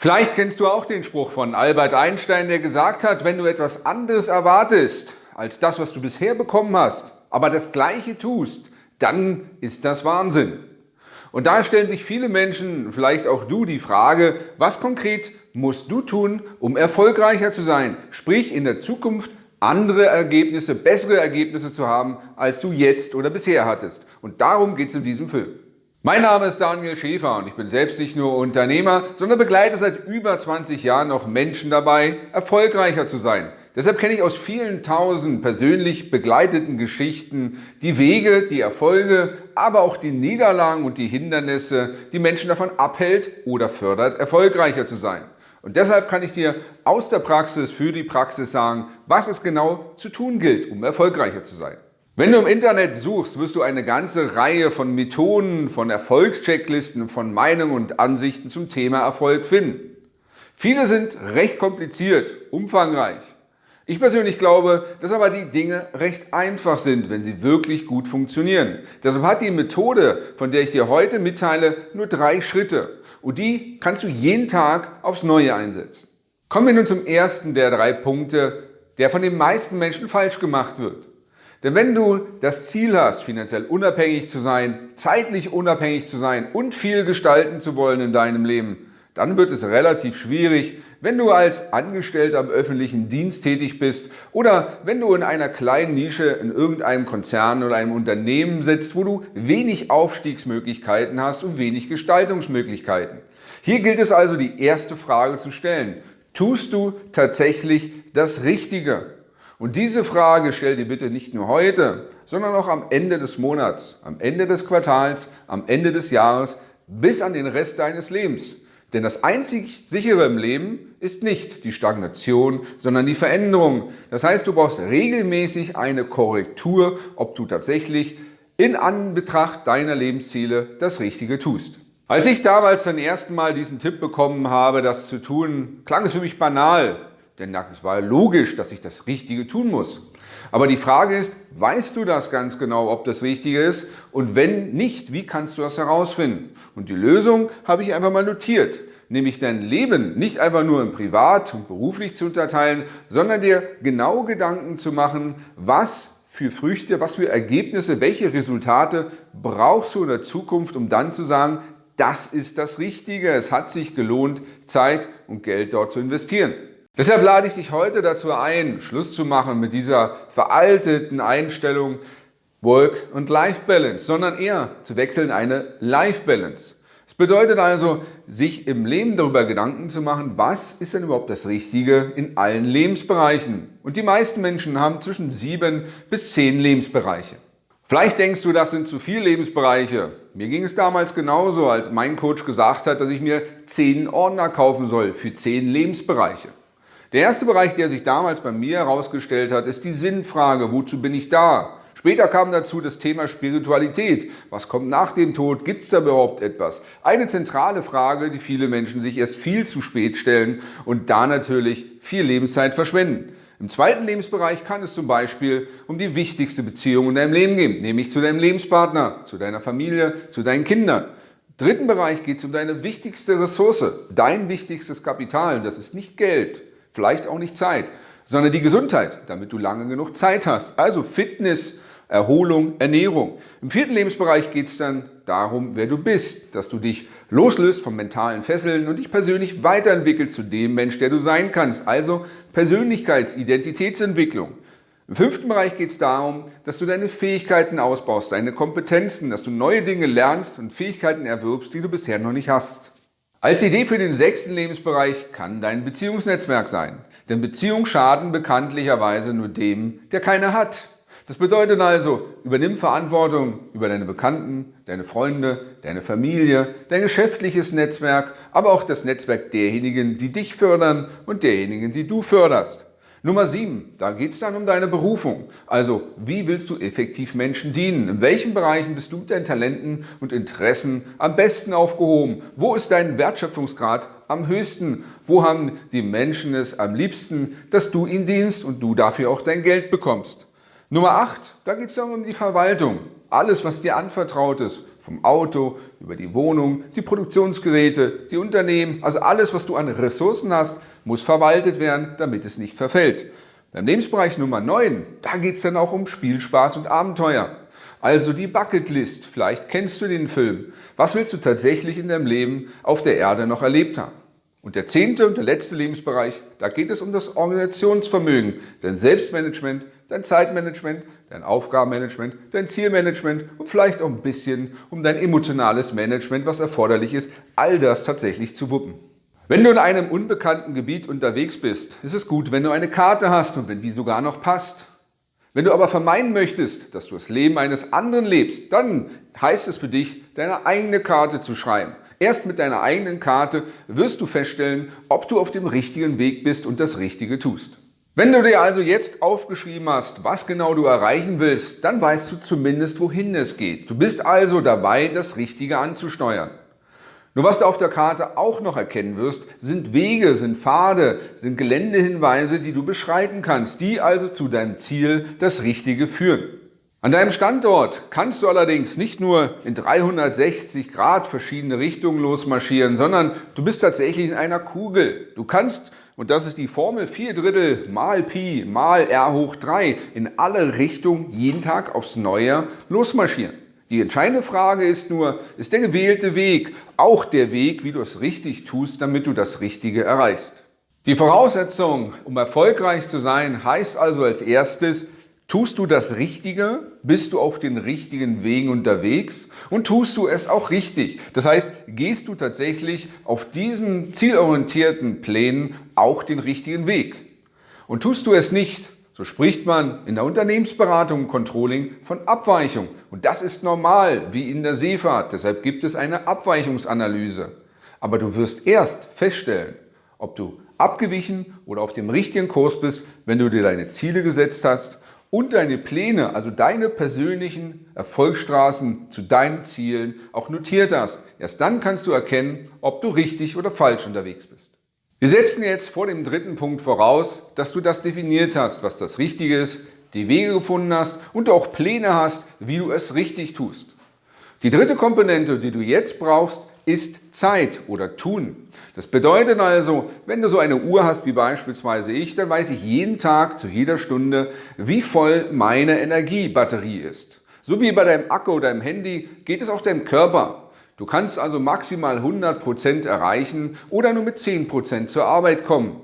Vielleicht kennst du auch den Spruch von Albert Einstein, der gesagt hat, wenn du etwas anderes erwartest als das, was du bisher bekommen hast, aber das Gleiche tust, dann ist das Wahnsinn. Und da stellen sich viele Menschen, vielleicht auch du, die Frage, was konkret musst du tun, um erfolgreicher zu sein, sprich in der Zukunft andere Ergebnisse, bessere Ergebnisse zu haben, als du jetzt oder bisher hattest. Und darum geht es in diesem Film. Mein Name ist Daniel Schäfer und ich bin selbst nicht nur Unternehmer, sondern begleite seit über 20 Jahren noch Menschen dabei, erfolgreicher zu sein. Deshalb kenne ich aus vielen tausend persönlich begleiteten Geschichten die Wege, die Erfolge, aber auch die Niederlagen und die Hindernisse, die Menschen davon abhält oder fördert, erfolgreicher zu sein. Und deshalb kann ich dir aus der Praxis für die Praxis sagen, was es genau zu tun gilt, um erfolgreicher zu sein. Wenn du im Internet suchst, wirst du eine ganze Reihe von Methoden, von Erfolgschecklisten, von Meinungen und Ansichten zum Thema Erfolg finden. Viele sind recht kompliziert, umfangreich. Ich persönlich glaube, dass aber die Dinge recht einfach sind, wenn sie wirklich gut funktionieren. Deshalb hat die Methode, von der ich dir heute mitteile, nur drei Schritte. Und die kannst du jeden Tag aufs Neue einsetzen. Kommen wir nun zum ersten der drei Punkte, der von den meisten Menschen falsch gemacht wird. Denn wenn du das Ziel hast, finanziell unabhängig zu sein, zeitlich unabhängig zu sein und viel gestalten zu wollen in deinem Leben, dann wird es relativ schwierig, wenn du als Angestellter im öffentlichen Dienst tätig bist oder wenn du in einer kleinen Nische in irgendeinem Konzern oder einem Unternehmen sitzt, wo du wenig Aufstiegsmöglichkeiten hast und wenig Gestaltungsmöglichkeiten. Hier gilt es also die erste Frage zu stellen. Tust du tatsächlich das Richtige? Und diese Frage stell dir bitte nicht nur heute, sondern auch am Ende des Monats, am Ende des Quartals, am Ende des Jahres, bis an den Rest deines Lebens. Denn das einzig sichere im Leben ist nicht die Stagnation, sondern die Veränderung. Das heißt, du brauchst regelmäßig eine Korrektur, ob du tatsächlich in Anbetracht deiner Lebensziele das Richtige tust. Als ich damals zum ersten Mal diesen Tipp bekommen habe, das zu tun, klang es für mich banal. Denn es war logisch, dass ich das Richtige tun muss. Aber die Frage ist, weißt du das ganz genau, ob das Richtige ist? Und wenn nicht, wie kannst du das herausfinden? Und die Lösung habe ich einfach mal notiert. Nämlich dein Leben nicht einfach nur in privat und beruflich zu unterteilen, sondern dir genau Gedanken zu machen, was für Früchte, was für Ergebnisse, welche Resultate brauchst du in der Zukunft, um dann zu sagen, das ist das Richtige. Es hat sich gelohnt, Zeit und Geld dort zu investieren. Deshalb lade ich dich heute dazu ein, Schluss zu machen mit dieser veralteten Einstellung Work- und Life-Balance, sondern eher zu wechseln eine Life-Balance. Es bedeutet also, sich im Leben darüber Gedanken zu machen, was ist denn überhaupt das Richtige in allen Lebensbereichen. Und die meisten Menschen haben zwischen sieben bis zehn Lebensbereiche. Vielleicht denkst du, das sind zu viele Lebensbereiche. Mir ging es damals genauso, als mein Coach gesagt hat, dass ich mir zehn Ordner kaufen soll für zehn Lebensbereiche. Der erste Bereich, der sich damals bei mir herausgestellt hat, ist die Sinnfrage, wozu bin ich da? Später kam dazu das Thema Spiritualität. Was kommt nach dem Tod? Gibt es da überhaupt etwas? Eine zentrale Frage, die viele Menschen sich erst viel zu spät stellen und da natürlich viel Lebenszeit verschwenden. Im zweiten Lebensbereich kann es zum Beispiel um die wichtigste Beziehung in deinem Leben gehen, nämlich zu deinem Lebenspartner, zu deiner Familie, zu deinen Kindern. Im dritten Bereich geht es um deine wichtigste Ressource, dein wichtigstes Kapital. Das ist nicht Geld, vielleicht auch nicht Zeit, sondern die Gesundheit, damit du lange genug Zeit hast. Also Fitness, Erholung, Ernährung. Im vierten Lebensbereich geht es dann darum, wer du bist, dass du dich loslöst vom mentalen Fesseln und dich persönlich weiterentwickelst zu dem Mensch, der du sein kannst. Also Persönlichkeitsidentitätsentwicklung. Im fünften Bereich geht es darum, dass du deine Fähigkeiten ausbaust, deine Kompetenzen, dass du neue Dinge lernst und Fähigkeiten erwirbst, die du bisher noch nicht hast. Als Idee für den sechsten Lebensbereich kann dein Beziehungsnetzwerk sein. Denn Beziehungen schaden bekanntlicherweise nur dem, der keine hat. Das bedeutet also, übernimm Verantwortung über deine Bekannten, deine Freunde, deine Familie, dein geschäftliches Netzwerk, aber auch das Netzwerk derjenigen, die dich fördern und derjenigen, die du förderst. Nummer 7, da geht es dann um deine Berufung. Also, wie willst du effektiv Menschen dienen? In welchen Bereichen bist du mit deinen Talenten und Interessen am besten aufgehoben? Wo ist dein Wertschöpfungsgrad am höchsten? Wo haben die Menschen es am liebsten, dass du ihnen dienst und du dafür auch dein Geld bekommst? Nummer 8, da geht es dann um die Verwaltung. Alles, was dir anvertraut ist, Vom Auto, über die Wohnung, die Produktionsgeräte, die Unternehmen, also alles, was du an Ressourcen hast, muss verwaltet werden, damit es nicht verfällt. Beim Lebensbereich Nummer 9, da geht es dann auch um Spielspaß und Abenteuer. Also die Bucketlist, vielleicht kennst du den Film. Was willst du tatsächlich in deinem Leben auf der Erde noch erlebt haben? Und der zehnte und der letzte Lebensbereich, da geht es um das Organisationsvermögen, dein Selbstmanagement, dein Zeitmanagement, dein Aufgabenmanagement, dein Zielmanagement und vielleicht auch ein bisschen um dein emotionales Management, was erforderlich ist, all das tatsächlich zu wuppen. Wenn du in einem unbekannten Gebiet unterwegs bist, ist es gut, wenn du eine Karte hast und wenn die sogar noch passt. Wenn du aber vermeiden möchtest, dass du das Leben eines anderen lebst, dann heißt es für dich, deine eigene Karte zu schreiben. Erst mit deiner eigenen Karte wirst du feststellen, ob du auf dem richtigen Weg bist und das Richtige tust. Wenn du dir also jetzt aufgeschrieben hast, was genau du erreichen willst, dann weißt du zumindest, wohin es geht. Du bist also dabei, das Richtige anzusteuern. Nur was du auf der Karte auch noch erkennen wirst, sind Wege, sind Pfade, sind Geländehinweise, die du beschreiten kannst, die also zu deinem Ziel das Richtige führen. An deinem Standort kannst du allerdings nicht nur in 360 Grad verschiedene Richtungen losmarschieren, sondern du bist tatsächlich in einer Kugel. Du kannst, und das ist die Formel 4 Drittel mal Pi mal r hoch 3, in alle Richtungen jeden Tag aufs Neue losmarschieren. Die entscheidende Frage ist nur, ist der gewählte Weg auch der Weg, wie du es richtig tust, damit du das Richtige erreichst? Die Voraussetzung, um erfolgreich zu sein, heißt also als erstes, tust du das Richtige, bist du auf den richtigen Wegen unterwegs und tust du es auch richtig. Das heißt, gehst du tatsächlich auf diesen zielorientierten Plänen auch den richtigen Weg. Und tust du es nicht, so spricht man in der Unternehmensberatung und Controlling von Abweichung. Und das ist normal, wie in der Seefahrt. Deshalb gibt es eine Abweichungsanalyse. Aber du wirst erst feststellen, ob du abgewichen oder auf dem richtigen Kurs bist, wenn du dir deine Ziele gesetzt hast und deine Pläne, also deine persönlichen Erfolgsstraßen zu deinen Zielen auch notiert hast. Erst dann kannst du erkennen, ob du richtig oder falsch unterwegs bist. Wir setzen jetzt vor dem dritten Punkt voraus, dass du das definiert hast, was das Richtige ist, die Wege gefunden hast und auch Pläne hast, wie du es richtig tust. Die dritte Komponente, die du jetzt brauchst, ist Zeit oder Tun. Das bedeutet also, wenn du so eine Uhr hast wie beispielsweise ich, dann weiß ich jeden Tag zu jeder Stunde, wie voll meine Energiebatterie ist. So wie bei deinem Akku oder deinem Handy geht es auch deinem Körper. Du kannst also maximal 100% erreichen oder nur mit 10% zur Arbeit kommen.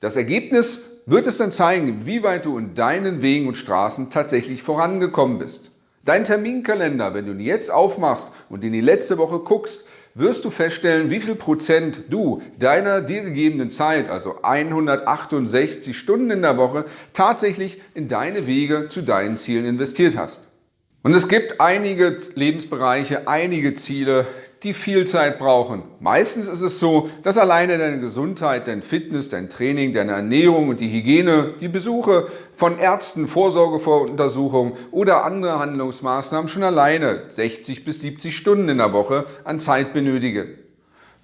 Das Ergebnis wird es dann zeigen, wie weit du in deinen Wegen und Straßen tatsächlich vorangekommen bist. Dein Terminkalender, wenn du ihn jetzt aufmachst und in die letzte Woche guckst, wirst du feststellen, wie viel Prozent du deiner dir gegebenen Zeit, also 168 Stunden in der Woche, tatsächlich in deine Wege zu deinen Zielen investiert hast. Und es gibt einige Lebensbereiche, einige Ziele, die viel Zeit brauchen. Meistens ist es so, dass alleine deine Gesundheit, dein Fitness, dein Training, deine Ernährung und die Hygiene, die Besuche von Ärzten, Vorsorgeuntersuchungen oder andere Handlungsmaßnahmen schon alleine 60 bis 70 Stunden in der Woche an Zeit benötigen.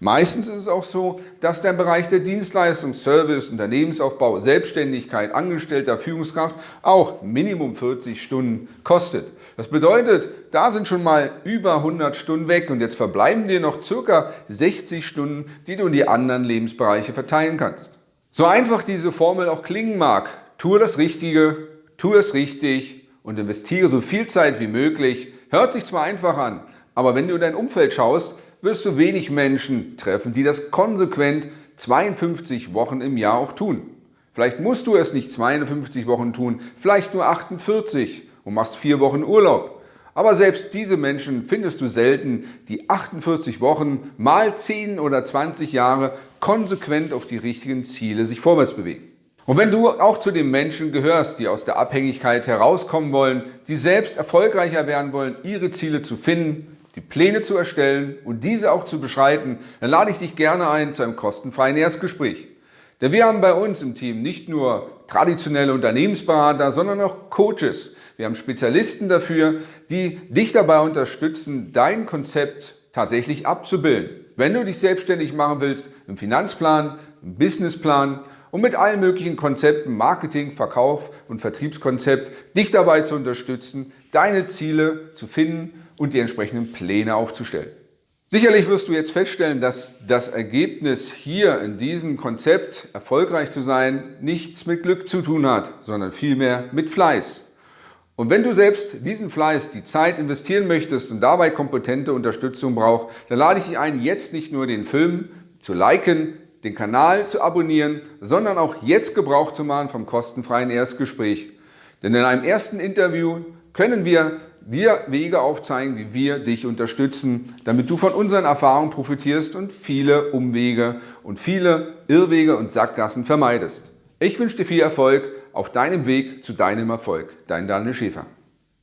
Meistens ist es auch so, dass der Bereich der Dienstleistung, Service, Unternehmensaufbau, Selbstständigkeit, Angestellter, Führungskraft auch Minimum 40 Stunden kostet. Das bedeutet, da sind schon mal über 100 Stunden weg und jetzt verbleiben dir noch circa 60 Stunden, die du in die anderen Lebensbereiche verteilen kannst. So einfach diese Formel auch klingen mag, tue das Richtige, tue es richtig und investiere so viel Zeit wie möglich. Hört sich zwar einfach an, aber wenn du in dein Umfeld schaust, wirst du wenig Menschen treffen, die das konsequent 52 Wochen im Jahr auch tun. Vielleicht musst du es nicht 52 Wochen tun, vielleicht nur 48 und machst vier Wochen Urlaub. Aber selbst diese Menschen findest du selten, die 48 Wochen mal 10 oder 20 Jahre konsequent auf die richtigen Ziele sich vorwärts bewegen. Und wenn du auch zu den Menschen gehörst, die aus der Abhängigkeit herauskommen wollen, die selbst erfolgreicher werden wollen, ihre Ziele zu finden, die Pläne zu erstellen und diese auch zu beschreiten, dann lade ich dich gerne ein zu einem kostenfreien Erstgespräch. Denn wir haben bei uns im Team nicht nur traditionelle Unternehmensberater, sondern auch Coaches, wir haben Spezialisten dafür, die dich dabei unterstützen, dein Konzept tatsächlich abzubilden. Wenn du dich selbstständig machen willst, im Finanzplan, im Businessplan und mit allen möglichen Konzepten, Marketing, Verkauf und Vertriebskonzept, dich dabei zu unterstützen, deine Ziele zu finden und die entsprechenden Pläne aufzustellen. Sicherlich wirst du jetzt feststellen, dass das Ergebnis hier in diesem Konzept erfolgreich zu sein nichts mit Glück zu tun hat, sondern vielmehr mit Fleiß. Und wenn du selbst diesen Fleiß, die Zeit investieren möchtest und dabei kompetente Unterstützung brauchst, dann lade ich dich ein, jetzt nicht nur den Film zu liken, den Kanal zu abonnieren, sondern auch jetzt Gebrauch zu machen vom kostenfreien Erstgespräch. Denn in einem ersten Interview können wir dir Wege aufzeigen, wie wir dich unterstützen, damit du von unseren Erfahrungen profitierst und viele Umwege und viele Irrwege und Sackgassen vermeidest. Ich wünsche dir viel Erfolg auf deinem Weg zu deinem Erfolg. Dein Daniel Schäfer.